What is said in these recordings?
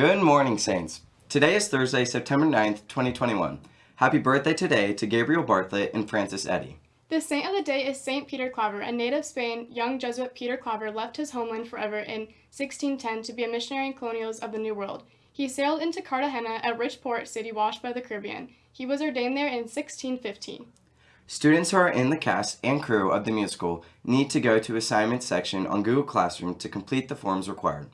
Good morning, Saints. Today is Thursday, September 9th, 2021. Happy birthday today to Gabriel Bartlett and Francis Eddy. The saint of the day is Saint Peter Claver. A native Spain, young Jesuit Peter Claver left his homeland forever in 1610 to be a missionary in colonials of the New World. He sailed into Cartagena, a rich port city washed by the Caribbean. He was ordained there in 1615. Students who are in the cast and crew of the musical need to go to assignments section on Google Classroom to complete the forms required.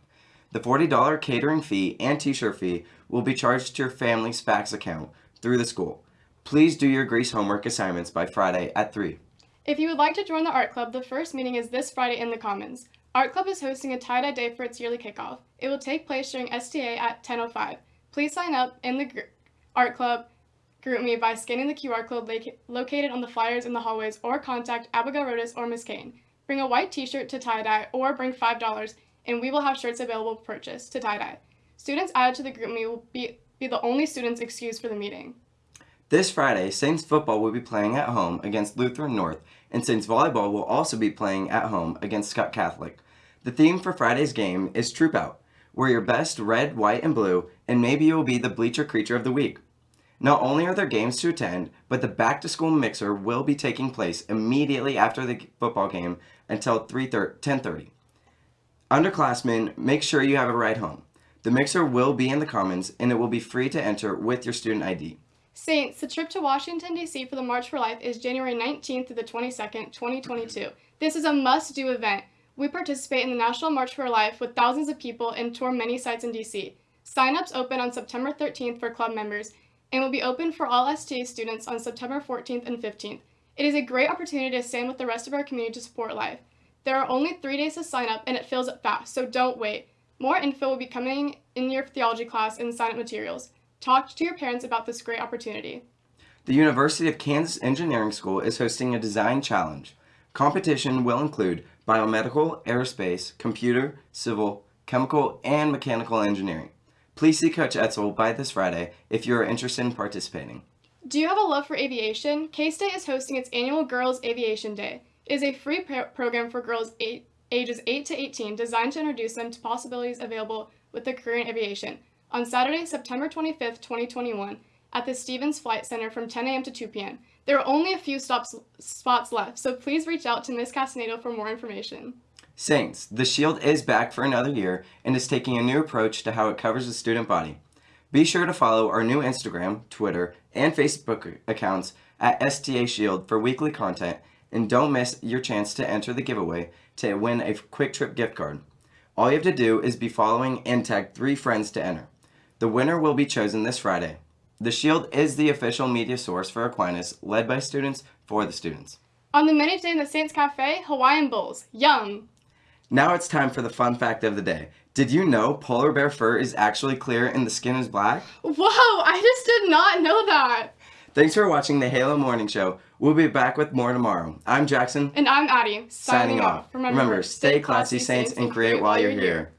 The $40 catering fee and t-shirt fee will be charged to your family's Spax account through the school. Please do your Grease homework assignments by Friday at 3. If you would like to join the art club, the first meeting is this Friday in the Commons. Art Club is hosting a tie-dye day for its yearly kickoff. It will take place during STA at 10.05. Please sign up in the art club GroupMe by scanning the QR code located on the flyers in the hallways or contact Abigail Rodas or Ms. Kane. Bring a white t-shirt to tie-dye or bring $5 and we will have shirts available for purchase to tie-dye. Students added to the group GroupMe will be, be the only students excused for the meeting. This Friday, Saints football will be playing at home against Lutheran North, and Saints volleyball will also be playing at home against Scott Catholic. The theme for Friday's game is Troop Out. Wear your best red, white, and blue, and maybe you will be the bleacher creature of the week. Not only are there games to attend, but the back to school mixer will be taking place immediately after the football game until 10.30. Underclassmen, make sure you have a ride home. The mixer will be in the Commons and it will be free to enter with your student ID. Saints, the trip to Washington, D.C. for the March for Life is January 19th to the 22nd, 2022. This is a must-do event. We participate in the National March for Life with thousands of people and tour many sites in D.C. Sign-ups open on September 13th for club members and will be open for all STA students on September 14th and 15th. It is a great opportunity to stand with the rest of our community to support life. There are only three days to sign up and it fills up fast, so don't wait. More info will be coming in your theology class and sign-up materials. Talk to your parents about this great opportunity. The University of Kansas Engineering School is hosting a design challenge. Competition will include biomedical, aerospace, computer, civil, chemical, and mechanical engineering. Please see Coach Etzel by this Friday if you are interested in participating. Do you have a love for aviation? K-State is hosting its annual Girls Aviation Day. Is a free program for girls eight, ages 8 to 18 designed to introduce them to possibilities available with the career in aviation on Saturday, September 25th, 2021, at the Stevens Flight Center from 10 a.m. to 2 p.m. There are only a few stops, spots left, so please reach out to Ms. Castaneda for more information. Saints, the Shield is back for another year and is taking a new approach to how it covers the student body. Be sure to follow our new Instagram, Twitter, and Facebook accounts at STA Shield for weekly content and don't miss your chance to enter the giveaway to win a QuikTrip gift card. All you have to do is be following and tag three friends to enter. The winner will be chosen this Friday. The Shield is the official media source for Aquinas, led by students for the students. On the menu today in the Saints Cafe, Hawaiian Bowls. Yum! Now it's time for the fun fact of the day. Did you know polar bear fur is actually clear and the skin is black? Whoa, I just did not know that! Thanks for watching the Halo Morning Show. We'll be back with more tomorrow. I'm Jackson. And I'm Addie. Signing, signing off. Remember, Remember, stay classy, Saints, and create while you're here.